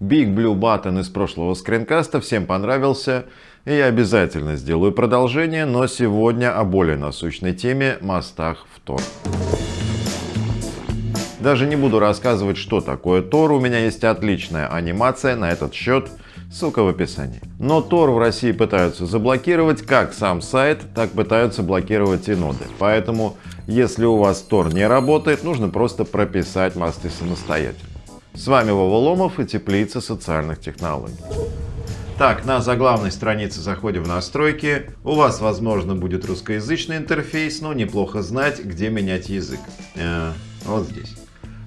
Big Blue Button из прошлого скринкаста всем понравился, и я обязательно сделаю продолжение, но сегодня о более насущной теме – мостах в Tor. Даже не буду рассказывать, что такое Tor, у меня есть отличная анимация на этот счет, ссылка в описании. Но Tor в России пытаются заблокировать как сам сайт, так пытаются блокировать и ноды. Поэтому, если у вас Tor не работает, нужно просто прописать мосты самостоятельно. С вами Вова Ломов и Теплица социальных технологий. Так, на заглавной странице заходим в настройки. У вас, возможно, будет русскоязычный интерфейс, но неплохо знать, где менять язык. Э, вот здесь.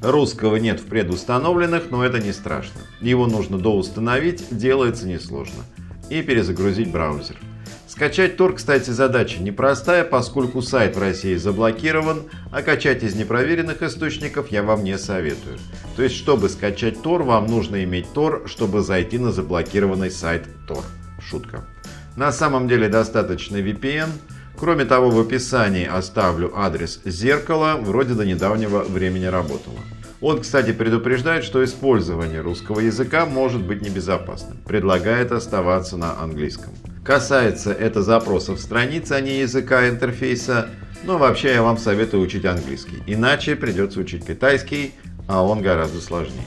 Русского нет в предустановленных, но это не страшно. Его нужно доустановить, делается несложно. И перезагрузить браузер. Скачать Tor, кстати, задача непростая, поскольку сайт в России заблокирован, а качать из непроверенных источников я вам не советую. То есть, чтобы скачать Tor, вам нужно иметь Tor, чтобы зайти на заблокированный сайт Tor. Шутка. На самом деле достаточно VPN. Кроме того, в описании оставлю адрес зеркала, вроде до недавнего времени работало. Он, кстати, предупреждает, что использование русского языка может быть небезопасным. Предлагает оставаться на английском. Касается это запросов страницы, а не языка интерфейса, но вообще я вам советую учить английский. Иначе придется учить китайский, а он гораздо сложнее.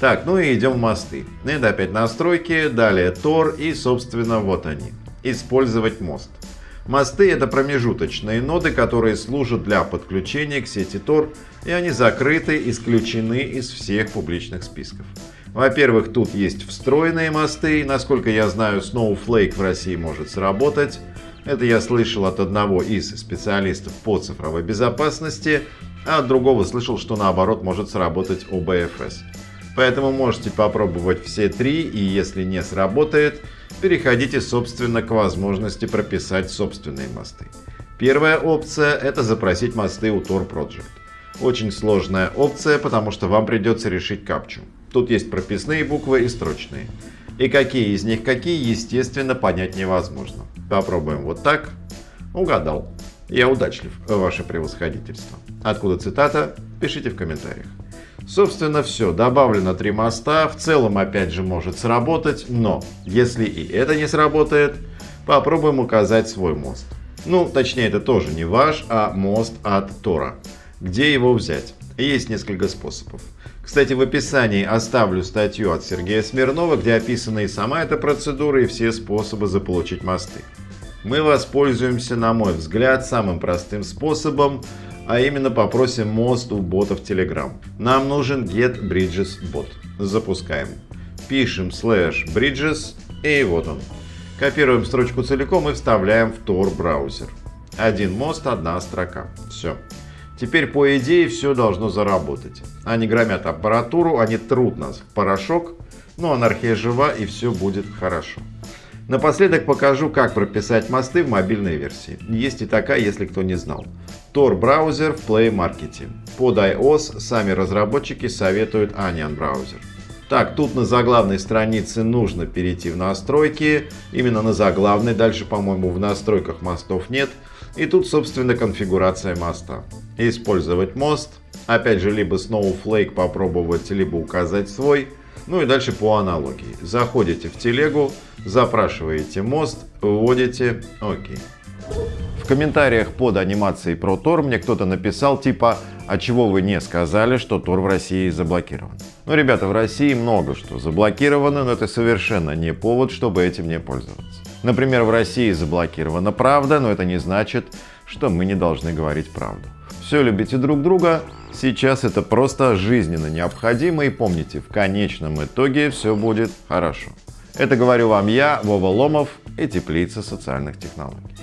Так, ну и идем в мосты. Это опять настройки, далее Tor и, собственно, вот они. Использовать мост. Мосты это промежуточные ноды, которые служат для подключения к сети Tor, и они закрыты, исключены из всех публичных списков. Во-первых, тут есть встроенные мосты, насколько я знаю, Snowflake в России может сработать. Это я слышал от одного из специалистов по цифровой безопасности, а от другого слышал, что наоборот может сработать OBFS. Поэтому можете попробовать все три, и если не сработает, переходите собственно к возможности прописать собственные мосты. Первая опция – это запросить мосты у Tor Project. Очень сложная опция, потому что вам придется решить капчу. Тут есть прописные буквы и строчные. И какие из них какие, естественно, понять невозможно. Попробуем вот так. Угадал. Я удачлив, ваше превосходительство. Откуда цитата? Пишите в комментариях. Собственно, все. Добавлено три моста. В целом, опять же, может сработать. Но, если и это не сработает, попробуем указать свой мост. Ну, точнее, это тоже не ваш, а мост от Тора. Где его взять? Есть несколько способов. Кстати, в описании оставлю статью от Сергея Смирнова, где описана и сама эта процедура, и все способы заполучить мосты. Мы воспользуемся, на мой взгляд, самым простым способом, а именно попросим мост у ботов Telegram. Нам нужен get bridges bot. Запускаем. Пишем slash bridges и вот он. Копируем строчку целиком и вставляем в Tor браузер. Один мост, одна строка. Все. Теперь, по идее, все должно заработать. Они громят аппаратуру, они трут нас в порошок, но анархия жива и все будет хорошо. Напоследок покажу, как прописать мосты в мобильной версии. Есть и такая, если кто не знал. Tor браузер в Play Market. Под iOS сами разработчики советуют Onion браузер. Так, тут на заглавной странице нужно перейти в настройки. Именно на заглавной, дальше, по-моему, в настройках мостов нет. И тут, собственно, конфигурация моста. Использовать мост. Опять же, либо Snowflake попробовать, либо указать свой. Ну и дальше по аналогии. Заходите в телегу, запрашиваете мост, вводите ОК. В комментариях под анимацией про Тор мне кто-то написал типа «А чего вы не сказали, что Тор в России заблокирован?» Ну, ребята, в России много что заблокировано, но это совершенно не повод, чтобы этим не пользоваться. Например, в России заблокирована правда, но это не значит, что мы не должны говорить правду. Все любите друг друга, сейчас это просто жизненно необходимо и помните, в конечном итоге все будет хорошо. Это говорю вам я, Вова Ломов и Теплица социальных технологий.